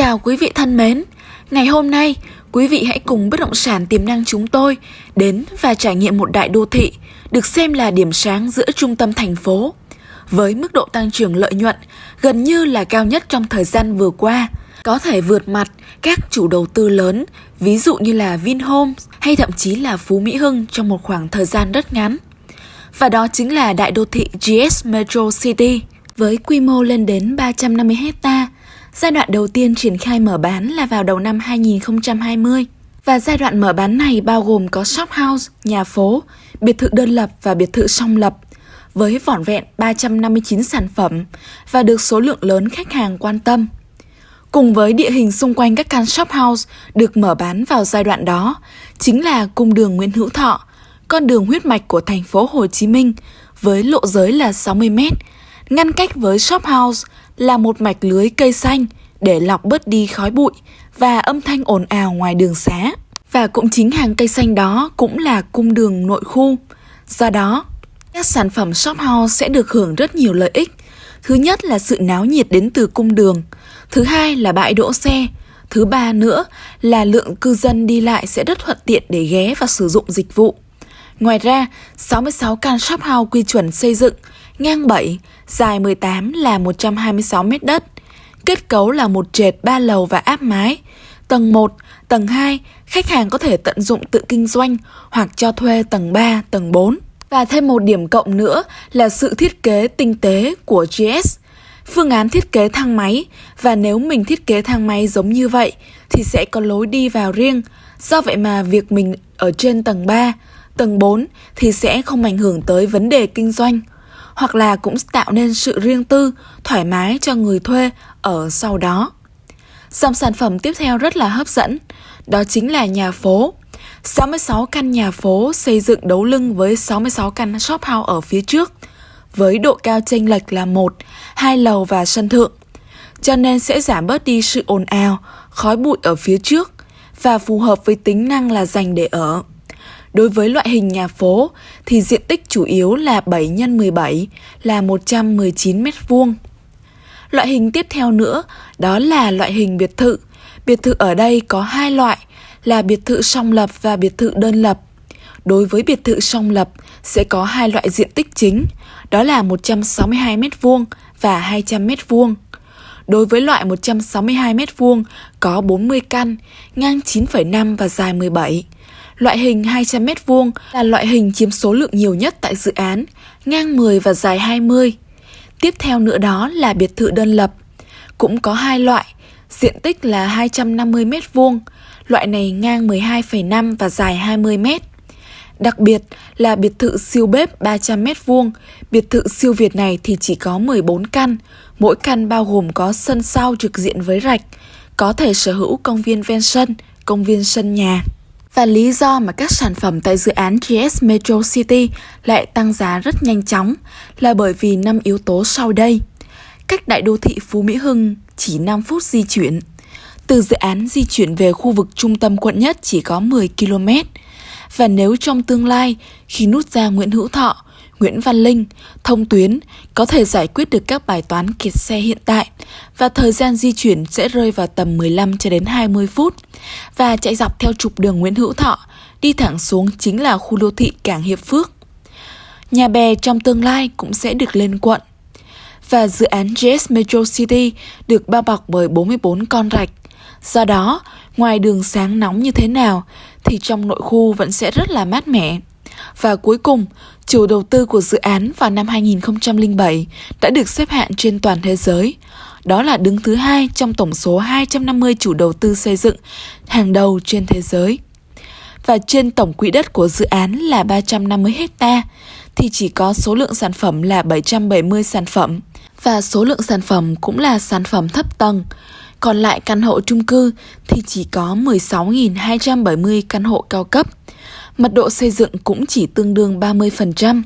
chào quý vị thân mến. Ngày hôm nay, quý vị hãy cùng bất động sản tiềm năng chúng tôi đến và trải nghiệm một đại đô thị được xem là điểm sáng giữa trung tâm thành phố. Với mức độ tăng trưởng lợi nhuận gần như là cao nhất trong thời gian vừa qua, có thể vượt mặt các chủ đầu tư lớn, ví dụ như là Vinhomes hay thậm chí là Phú Mỹ Hưng trong một khoảng thời gian rất ngắn. Và đó chính là đại đô thị GS Metro City với quy mô lên đến 350 hecta Giai đoạn đầu tiên triển khai mở bán là vào đầu năm 2020 và giai đoạn mở bán này bao gồm có shop house, nhà phố, biệt thự đơn lập và biệt thự song lập với vỏn vẹn 359 sản phẩm và được số lượng lớn khách hàng quan tâm. Cùng với địa hình xung quanh các căn shop house được mở bán vào giai đoạn đó chính là cung đường Nguyễn Hữu Thọ, con đường huyết mạch của thành phố Hồ Chí Minh với lộ giới là 60 m, ngăn cách với shop house là một mạch lưới cây xanh để lọc bớt đi khói bụi và âm thanh ồn ào ngoài đường xá. Và cũng chính hàng cây xanh đó cũng là cung đường nội khu. Do đó, các sản phẩm shop house sẽ được hưởng rất nhiều lợi ích. Thứ nhất là sự náo nhiệt đến từ cung đường. Thứ hai là bãi đỗ xe. Thứ ba nữa là lượng cư dân đi lại sẽ rất thuận tiện để ghé và sử dụng dịch vụ. Ngoài ra, 66 căn shop house quy chuẩn xây dựng, ngang 7, dài 18 là 126 mét đất. Kết cấu là một trệt ba lầu và áp mái. Tầng 1, tầng 2, khách hàng có thể tận dụng tự kinh doanh hoặc cho thuê tầng 3, tầng 4. Và thêm một điểm cộng nữa là sự thiết kế tinh tế của GS. Phương án thiết kế thang máy và nếu mình thiết kế thang máy giống như vậy thì sẽ có lối đi vào riêng. Do vậy mà việc mình ở trên tầng 3, tầng 4 thì sẽ không ảnh hưởng tới vấn đề kinh doanh hoặc là cũng tạo nên sự riêng tư, thoải mái cho người thuê ở sau đó. Dòng sản phẩm tiếp theo rất là hấp dẫn, đó chính là nhà phố. 66 căn nhà phố xây dựng đấu lưng với 66 căn shop house ở phía trước, với độ cao chênh lệch là 1, 2 lầu và sân thượng. Cho nên sẽ giảm bớt đi sự ồn ào, khói bụi ở phía trước và phù hợp với tính năng là dành để ở. Đối với loại hình nhà phố thì diện tích chủ yếu là 7 x 17 là 119 m2. Loại hình tiếp theo nữa đó là loại hình biệt thự. Biệt thự ở đây có hai loại là biệt thự song lập và biệt thự đơn lập. Đối với biệt thự song lập sẽ có hai loại diện tích chính, đó là 162 m2 và 200 m2. Đối với loại 162 m2 có 40 căn, ngang 9,5 và dài 17. Loại hình 200m2 là loại hình chiếm số lượng nhiều nhất tại dự án, ngang 10 và dài 20. Tiếp theo nữa đó là biệt thự đơn lập. Cũng có hai loại, diện tích là 250m2, loại này ngang 12,5 và dài 20m. Đặc biệt là biệt thự siêu bếp 300m2, biệt thự siêu Việt này thì chỉ có 14 căn, mỗi căn bao gồm có sân sau trực diện với rạch, có thể sở hữu công viên ven sân, công viên sân nhà. Và lý do mà các sản phẩm tại dự án GS Metro City lại tăng giá rất nhanh chóng là bởi vì năm yếu tố sau đây. Cách đại đô thị Phú Mỹ Hưng chỉ 5 phút di chuyển. Từ dự án di chuyển về khu vực trung tâm quận nhất chỉ có 10 km. Và nếu trong tương lai, khi nút ra Nguyễn Hữu Thọ, Nguyễn Văn Linh, thông tuyến có thể giải quyết được các bài toán kiệt xe hiện tại và thời gian di chuyển sẽ rơi vào tầm 15 cho đến 20 phút và chạy dọc theo trục đường Nguyễn Hữu Thọ, đi thẳng xuống chính là khu đô thị Cảng Hiệp Phước. Nhà bè trong tương lai cũng sẽ được lên quận. Và dự án JS Metro City được bao bọc bởi 44 con rạch. Do đó, ngoài đường sáng nóng như thế nào thì trong nội khu vẫn sẽ rất là mát mẻ. Và cuối cùng, chủ đầu tư của dự án vào năm 2007 đã được xếp hạng trên toàn thế giới. Đó là đứng thứ hai trong tổng số 250 chủ đầu tư xây dựng hàng đầu trên thế giới. Và trên tổng quỹ đất của dự án là 350 hecta thì chỉ có số lượng sản phẩm là 770 sản phẩm và số lượng sản phẩm cũng là sản phẩm thấp tầng. Còn lại căn hộ chung cư thì chỉ có 16.270 căn hộ cao cấp mật độ xây dựng cũng chỉ tương đương 30%,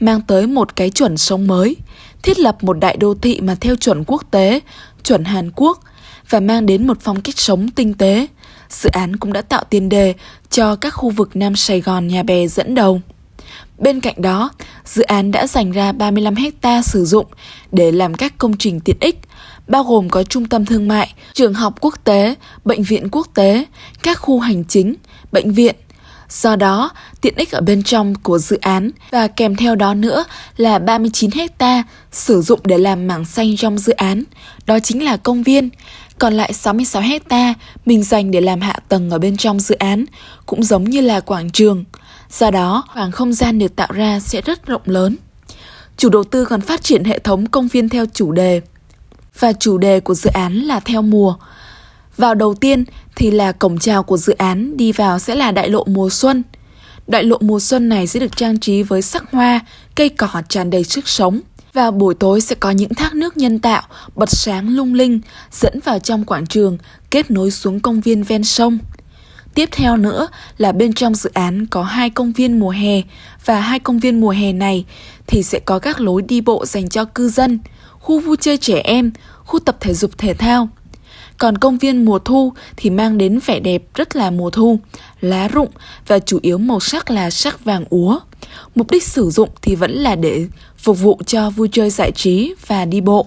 mang tới một cái chuẩn sống mới, thiết lập một đại đô thị mà theo chuẩn quốc tế, chuẩn Hàn Quốc và mang đến một phong cách sống tinh tế. Dự án cũng đã tạo tiền đề cho các khu vực Nam Sài Gòn nhà bè dẫn đầu. Bên cạnh đó, dự án đã dành ra 35 hecta sử dụng để làm các công trình tiện ích, bao gồm có trung tâm thương mại, trường học quốc tế, bệnh viện quốc tế, các khu hành chính, bệnh viện. Do đó, tiện ích ở bên trong của dự án và kèm theo đó nữa là 39 hecta sử dụng để làm mảng xanh trong dự án, đó chính là công viên. Còn lại 66 hecta mình dành để làm hạ tầng ở bên trong dự án, cũng giống như là quảng trường. Do đó, khoảng không gian được tạo ra sẽ rất rộng lớn. Chủ đầu tư còn phát triển hệ thống công viên theo chủ đề. Và chủ đề của dự án là theo mùa. Vào đầu tiên thì là cổng chào của dự án, đi vào sẽ là đại lộ mùa xuân. Đại lộ mùa xuân này sẽ được trang trí với sắc hoa, cây cỏ tràn đầy sức sống. Và buổi tối sẽ có những thác nước nhân tạo bật sáng lung linh dẫn vào trong quảng trường kết nối xuống công viên ven sông. Tiếp theo nữa là bên trong dự án có hai công viên mùa hè và hai công viên mùa hè này thì sẽ có các lối đi bộ dành cho cư dân, khu vui chơi trẻ em, khu tập thể dục thể thao. Còn công viên mùa thu thì mang đến vẻ đẹp rất là mùa thu, lá rụng và chủ yếu màu sắc là sắc vàng úa. Mục đích sử dụng thì vẫn là để phục vụ cho vui chơi giải trí và đi bộ.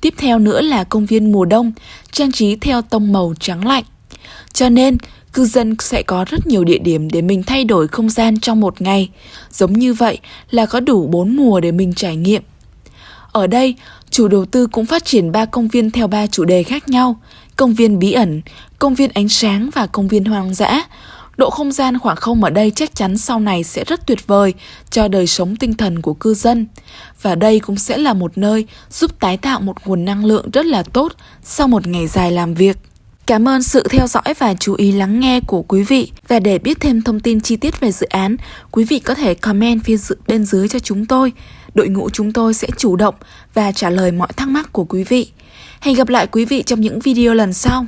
Tiếp theo nữa là công viên mùa đông, trang trí theo tông màu trắng lạnh. Cho nên, cư dân sẽ có rất nhiều địa điểm để mình thay đổi không gian trong một ngày. Giống như vậy là có đủ 4 mùa để mình trải nghiệm. Ở đây, chủ đầu tư cũng phát triển ba công viên theo ba chủ đề khác nhau. Công viên bí ẩn, công viên ánh sáng và công viên hoang dã. Độ không gian khoảng không ở đây chắc chắn sau này sẽ rất tuyệt vời cho đời sống tinh thần của cư dân. Và đây cũng sẽ là một nơi giúp tái tạo một nguồn năng lượng rất là tốt sau một ngày dài làm việc. Cảm ơn sự theo dõi và chú ý lắng nghe của quý vị. Và để biết thêm thông tin chi tiết về dự án, quý vị có thể comment phía bên dưới cho chúng tôi. Đội ngũ chúng tôi sẽ chủ động và trả lời mọi thắc mắc của quý vị. Hẹn gặp lại quý vị trong những video lần sau.